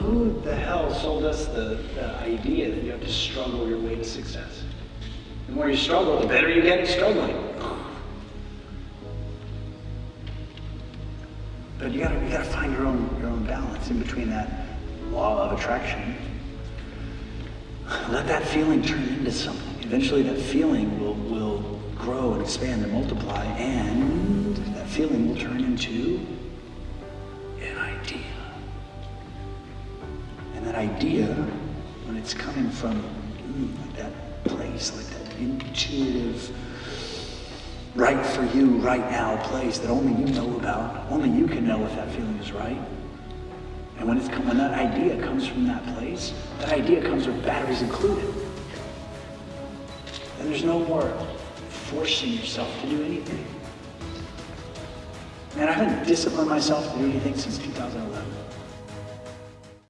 Who the hell sold us the, the idea that you have to struggle your way to success? The more you struggle, the better you get at struggling. But you gotta, you gotta find your own, your own balance in between that law of attraction. Let that feeling turn into something. Eventually that feeling will, will grow and expand and multiply and that feeling will turn into idea, when it's coming from that place, like that intuitive, right for you, right now place that only you know about, only you can know if that feeling is right. And when, it's, when that idea comes from that place, that idea comes with batteries included. And there's no more forcing yourself to do anything. Man, I haven't disciplined myself to do anything since 2011.